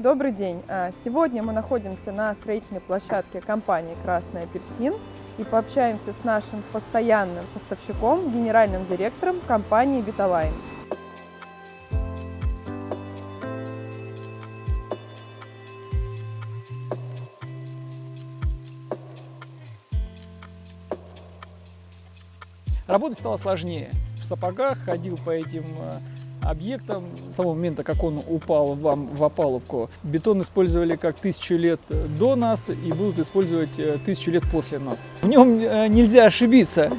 Добрый день! А, Сегодня мы находимся на строительной площадке компании «Красный апельсин» и пообщаемся с нашим постоянным поставщиком, генеральным директором компании «Виталайн». Работать стало сложнее. В сапогах ходил по этим объектам. С того момента, как он упал вам в опалубку, бетон использовали как тысячу лет до нас и будут использовать э, тысячу лет после нас. В нем э, нельзя ошибиться.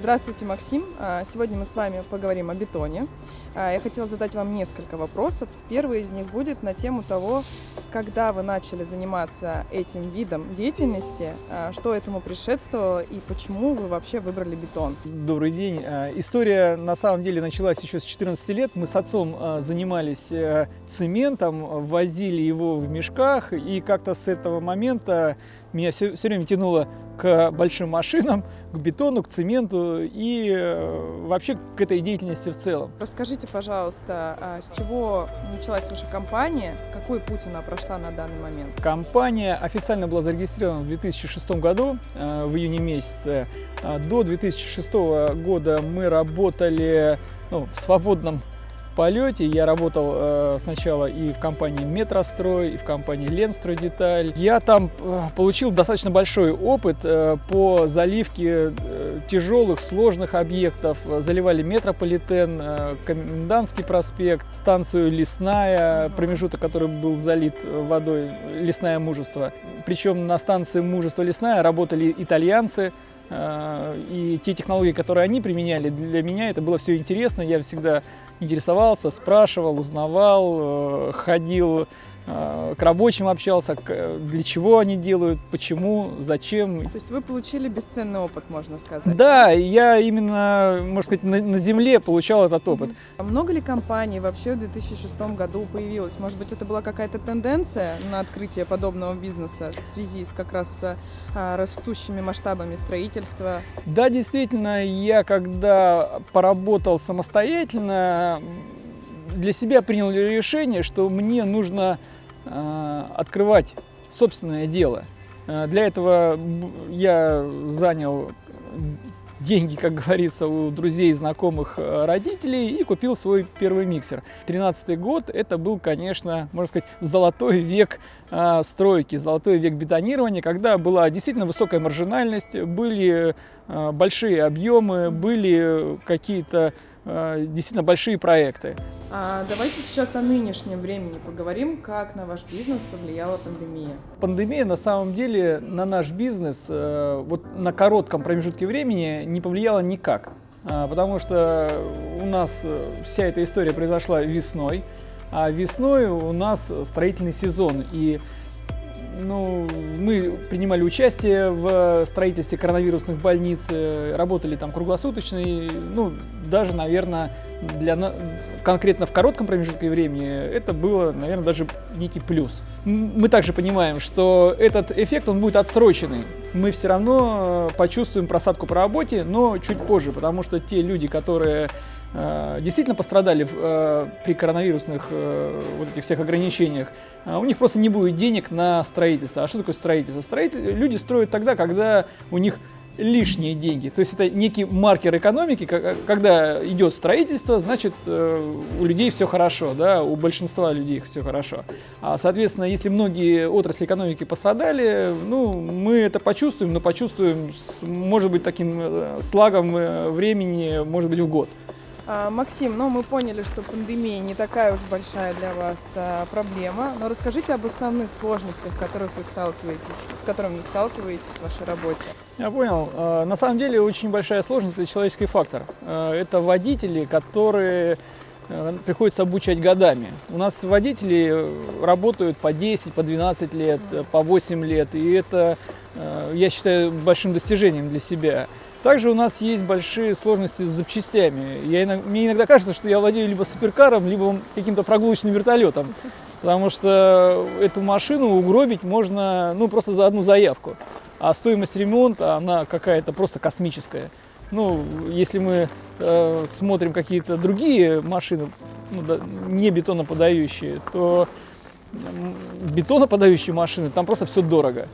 Здравствуйте, Максим! А, Сегодня мы с вами поговорим о бетоне. А, Я хотела задать вам несколько вопросов. Первый из них будет на тему того, когда вы начали заниматься этим видом деятельности, а, что этому предшествовало и почему вы вообще выбрали бетон. Добрый день. История на самом деле началась еще с 14 лет. Мы с отцом занимались э, цементом, возили его в мешках, и как-то с этого момента меня все, все время тянуло к большим машинам, к бетону, к цементу и э, вообще к этой деятельности в целом. Расскажите, пожалуйста, а, с чего началась ваша компания, какой путь она прошла на данный момент? Компания официально была зарегистрирована в 2006 году, э, в июне месяце. А До 2006 года мы работали ну, в свободном полете. Я работал э, сначала и в компании Метрострой, и в компании Ленстрой Деталь. Я там э, получил достаточно большой опыт э, по заливке э, тяжелых, сложных объектов. Заливали метрополитен, э, Комендантский проспект, станцию Лесная, промежуток, который был залит водой, Лесное мужество. Причем на станции Мужество Лесная работали итальянцы, Э, и те технологии, которые они применяли, для меня это было все интересно. Я всегда интересовался, спрашивал, узнавал, э, ходил к рабочим общался, для чего они делают, почему, зачем. То есть вы получили бесценный опыт, можно сказать. Да, я именно, можно сказать, на, на земле получал этот опыт. А Много ли компаний вообще в 2006 году появилось? Может быть, это была какая-то тенденция на открытие подобного бизнеса в связи с как раз с, а, растущими масштабами строительства? Да, действительно, я когда поработал самостоятельно, для себя принял решение, что мне нужно открывать собственное дело. Э, Для этого я занял деньги, как говорится, у друзей, знакомых, э, родителей и купил свой первый миксер. Тринадцатый год это был, конечно, можно сказать, золотой век э, стройки, золотой век бетонирования, когда была действительно высокая маржинальность, были э, большие объемы, были какие-то э, действительно большие проекты. А давайте сейчас о нынешнем времени поговорим, как на ваш бизнес повлияла пандемия. Пандемия на самом деле на наш бизнес э, вот на коротком промежутке времени не повлияла никак, А, потому что у нас э, вся эта история произошла весной, а весной у нас строительный сезон и ну, мы принимали участие в строительстве коронавирусных больниц, э, работали там круглосуточно, и, ну, даже, наверное, для конкретно в коротком промежутке времени это было, наверное, даже некий плюс. Мы также понимаем, что этот эффект, он будет отсроченный. Мы все равно э, почувствуем просадку по работе, но чуть позже, потому что те люди, которые э, действительно пострадали э, при коронавирусных э, вот этих всех ограничениях, а у них просто не будет денег на строительство. А что такое строительство? Строитель... Люди строят тогда, когда у них лишние деньги. То есть это некий маркер экономики, ка- когда идет строительство, значит э, у людей все хорошо, да, у большинства людей все хорошо. А, соответственно, если многие отрасли экономики пострадали, ну, мы это почувствуем, но почувствуем, может быть, таким э, слагом э, времени, может быть, в год. А, Максим, ну мы поняли, что пандемия не такая уж большая для вас а, проблема, но расскажите об основных сложностях, которых вы сталкиваетесь, с которыми вы сталкиваетесь в вашей работе. Я понял. Э, На самом деле очень большая сложность – это человеческий фактор. Это водители, которые э, приходится обучать годами. У нас водители работают по 10, по 12 лет, по 8 лет, и это, э, я считаю, большим достижением для себя. Также у нас есть большие сложности с запчастями. Я мне иногда кажется, что я владею либо суперкаром, либо каким-то прогулочным вертолетом, потому что эту машину угробить можно ну, просто за одну заявку. А стоимость ремонта, она какая-то просто космическая. Ну, если мы э, смотрим какие-то другие машины, ну, да, не бетоноподающие, то бетоноподающие машины, там просто все дорого.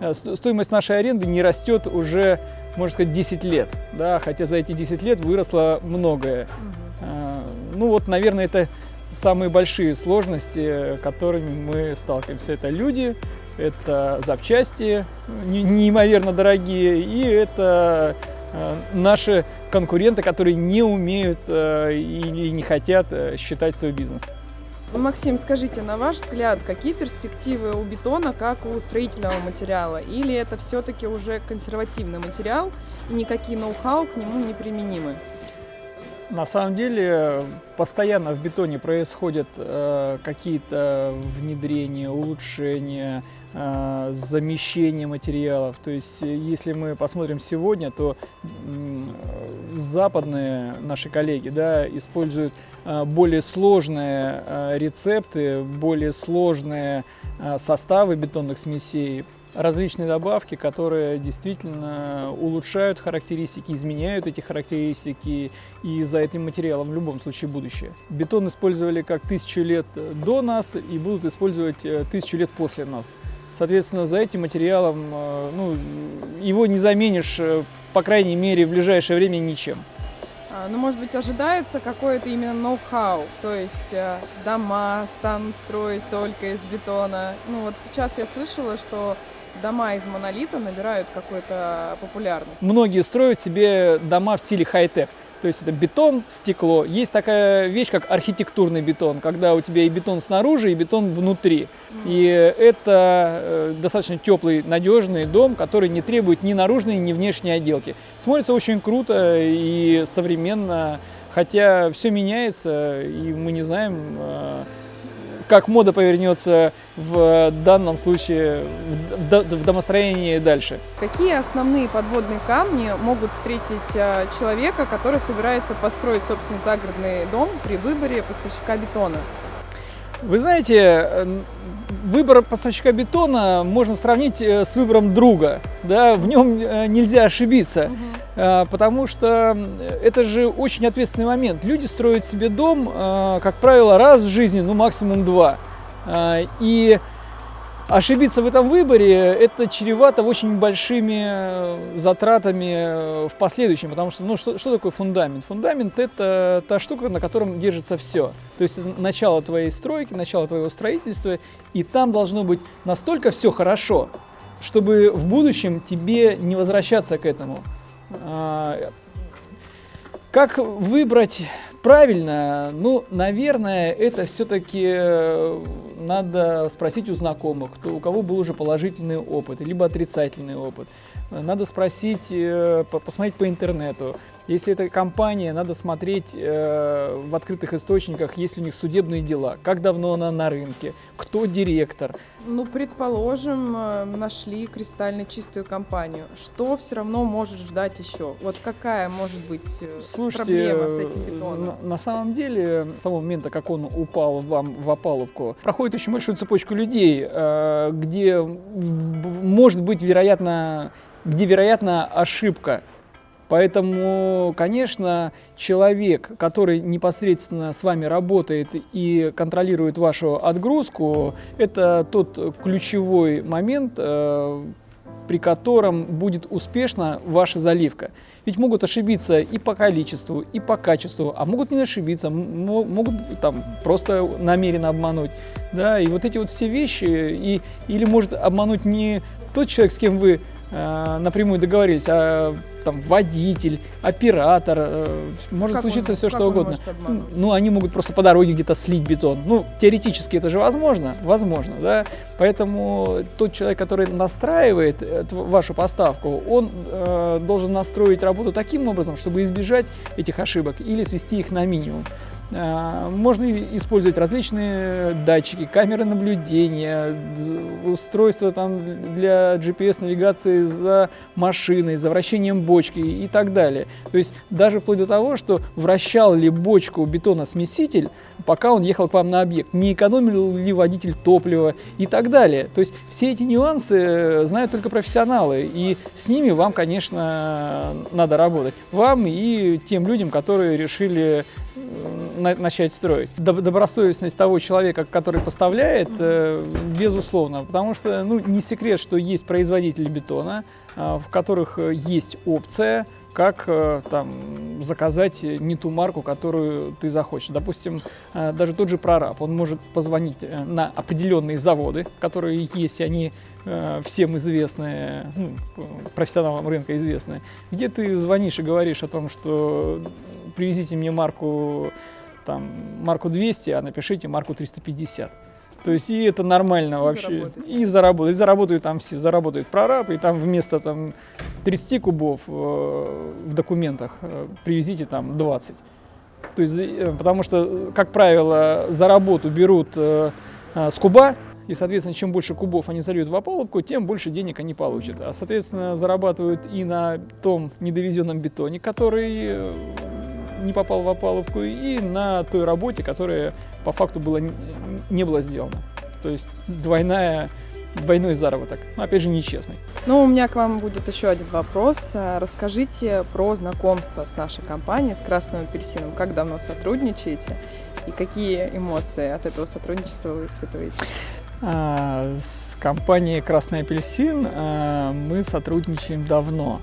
Э, стоимость нашей аренды не растет уже, можно сказать, 10 лет, да, хотя за эти 10 лет выросло многое. Угу. Ну вот, наверное, это самые большие сложности, которыми мы сталкиваемся. Это люди, это запчасти неимоверно дорогие, и это э, наши конкуренты, которые не умеют э, или не хотят э, считать свой бизнес. Максим, скажите, на ваш взгляд, какие перспективы у бетона, как у строительного материала? Или это все-таки уже консервативный материал, и никакие ноу-хау к нему не применимы? На самом деле постоянно в бетоне происходят э, какие-то внедрения, улучшения, э, замещения материалов. То есть если мы посмотрим сегодня, то э, западные наши коллеги да, используют э, более сложные э, рецепты, более сложные э, составы бетонных смесей различные добавки, которые действительно улучшают характеристики, изменяют эти характеристики и за этим материалом в любом случае будущее. Бетон использовали как тысячу лет до нас и будут использовать э, тысячу лет после нас. Соответственно, за этим материалом э, ну, его не заменишь, э, по крайней мере, в ближайшее время ничем. А, ну, может быть, ожидается какое-то именно ноу-хау, то есть дома станут строить только из бетона. Ну, вот сейчас я слышала, что дома из монолита набирают какой-то популярность. Многие строят себе дома в стиле хай-тек. То есть это бетон, стекло. Есть такая вещь, как архитектурный бетон, когда у тебя и бетон снаружи, и бетон внутри. Mm. И это э, достаточно теплый, надежный дом, который не требует ни наружной, ни внешней отделки. Смотрится очень круто и современно, хотя все меняется, и мы не знаем, э, как мода повернется в данном случае в домостроении дальше. Какие основные подводные камни могут встретить а, человека, который собирается построить собственный загородный дом при выборе поставщика бетона? Вы знаете, выбор поставщика бетона можно сравнить э, с выбором друга. Да? В нем э, нельзя ошибиться, угу. Потому что это же очень ответственный момент. Люди строят себе дом, как правило, раз в жизни, ну максимум два. И ошибиться в этом выборе это чревато очень большими э, затратами э, в последующем, потому что, ну, что, что такое фундамент? Фундамент – это та штука, на котором держится все. То есть это начало твоей стройки, начало твоего строительства, и там должно быть настолько все хорошо, чтобы в будущем тебе не возвращаться к этому. А, как выбрать правильно? Ну, наверное, это все-таки э, надо спросить у знакомых, кто, у кого был уже положительный опыт, либо отрицательный опыт. Надо спросить, э, посмотреть по интернету. Если это компания, надо смотреть э, в открытых источниках, есть у них судебные дела, как давно она на рынке, кто директор. Ну, предположим, э, нашли кристально чистую компанию. Что все равно может ждать еще? Вот какая может быть Слушайте, проблема с этим бетоном? На, на самом деле, с того момента, как он упал вам в опалубку, проходит очень большую цепочку людей, где может быть, вероятно, где, вероятно, ошибка. Поэтому, конечно, человек, который непосредственно с вами работает и контролирует вашу отгрузку, это тот ключевой момент, э, при котором будет успешна ваша заливка. Ведь могут ошибиться и по количеству, и по качеству, а могут не ошибиться, могут там просто намеренно обмануть. Да, и вот эти вот все вещи, и, или может обмануть не тот человек, с кем вы напрямую договорились, а там водитель, оператор, э, может как случиться он, все что угодно. Ну, они могут просто по дороге где-то слить бетон. Ну, теоретически это же возможно, возможно, да. Поэтому тот человек, который настраивает э, вашу поставку, он э, должен настроить работу таким образом, чтобы избежать этих ошибок или свести их на минимум. А, можно использовать различные датчики, камеры наблюдения, устройства там для GPS-навигации за машиной, за вращением бочки и так далее. То есть даже вплоть до того, что вращал ли бочку бетона-смеситель, пока он ехал к вам на объект, не экономил ли водитель топлива и так далее. То есть все эти нюансы э, знают только профессионалы, и с ними вам, конечно, надо работать. Вам и тем людям, которые решили начать строить. Добросовестность того человека, который поставляет, э, безусловно, потому что ну, не секрет, что есть производители бетона, а, в которых э, есть опция как э, там, заказать не ту марку, которую ты захочешь. Допустим, э, даже тот же прораб, он может позвонить э, на определенные заводы, которые есть, и они всем известные, ну, профессионалам рынка известные, где ты звонишь и говоришь о том, что привезите мне марку, там, марку 200, а напишите марку 350. То есть и это нормально и вообще. Заработает. И заработают. И заработают там все. Заработают прораб, и там вместо там 30 кубов э, в документах э, привезите там 20. То есть, э, потому что, как правило, за работу берут э, э, с куба, и, соответственно, чем больше кубов они зальют в опалубку, тем больше денег они получат. А, соответственно, зарабатывают и на том недовезенном бетоне, который э, не попал в опалубку, и на той работе, которая по факту было, не было сделано. То есть двойная двойной заработок. Но, опять же, нечестный. Ну, у меня к вам будет еще один вопрос. Расскажите про знакомство с нашей компанией, с Красным Апельсином. Как давно сотрудничаете и какие эмоции от этого сотрудничества вы испытываете? А, с компанией Красный Апельсин а, мы сотрудничаем давно.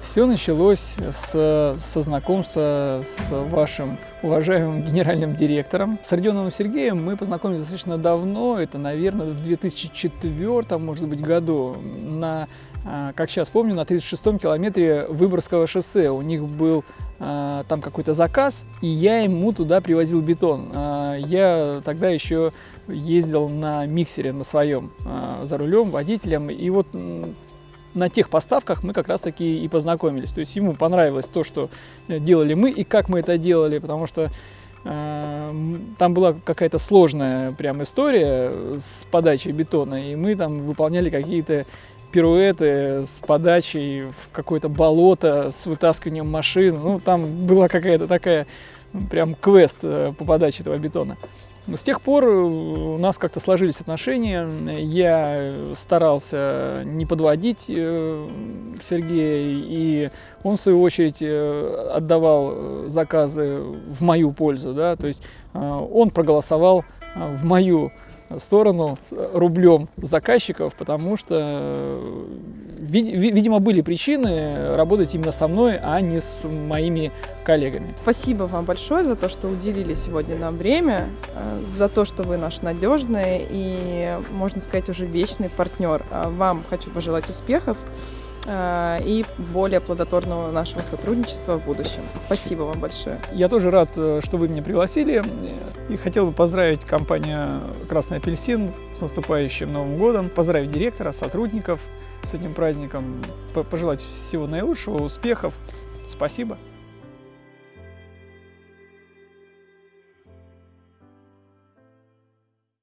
Все началось с, со знакомства с вашим уважаемым генеральным директором. С Родионовым Сергеем мы познакомились достаточно давно, это, наверное, в 2004, может быть, году, на, а, как сейчас помню, на 36-м километре Выборгского шоссе. У них был а, там какой-то заказ, и я ему туда привозил бетон. А, я тогда еще ездил на миксере на своем за рулем, водителем, и вот на тех поставках мы как раз таки и познакомились. То есть ему понравилось то, что э, делали мы и как мы это делали, потому что э, там была какая-то сложная прям история с подачей бетона, и мы там выполняли какие-то пируэты с подачей в какое-то болото, с вытаскиванием машин. Ну, там была какая-то такая прям квест э, по подаче этого бетона. С тех пор э, у нас как-то сложились отношения. Я старался не подводить э, Сергея, и он, в свою очередь, отдавал заказы в мою пользу. Да? То есть он проголосовал в мою сторону рублем заказчиков, потому что, э, видимо, были причины работать именно со мной, а не с моими коллегами. Спасибо вам большое за то, что уделили сегодня нам время, э, за то, что вы наш надежный и, можно сказать, уже вечный партнер. Вам хочу пожелать успехов. Э, и более плодотворного нашего сотрудничества в будущем. Спасибо вам большое. Я тоже рад, э, что вы меня пригласили и хотел бы поздравить компанию «Красный апельсин» с наступающим Новым годом, поздравить директора, сотрудников с этим праздником, пожелать всего наилучшего, успехов. Спасибо.